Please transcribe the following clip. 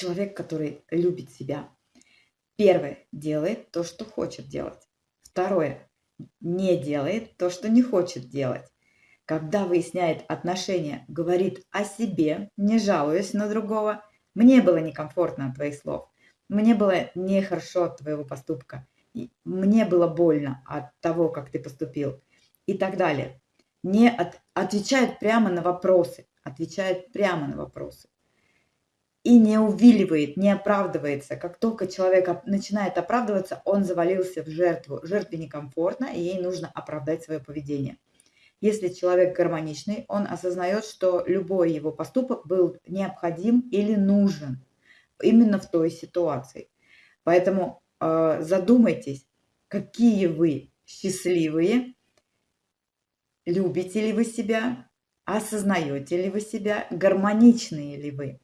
человек, который любит себя. Первое, делает то, что хочет делать. Второе, не делает то, что не хочет делать. Когда выясняет отношения, говорит о себе, не жалуясь на другого. Мне было некомфортно от твоих слов. Мне было нехорошо от твоего поступка. Мне было больно от того, как ты поступил. И так далее. Не от, отвечает прямо на вопросы. Отвечает прямо на вопросы и не увиливает, не оправдывается. Как только человек начинает оправдываться, он завалился в жертву. Жертве некомфортно, и ей нужно оправдать свое поведение. Если человек гармоничный, он осознает, что любой его поступок был необходим или нужен именно в той ситуации. Поэтому э, задумайтесь, какие вы счастливые, любите ли вы себя, осознаете ли вы себя, гармоничные ли вы.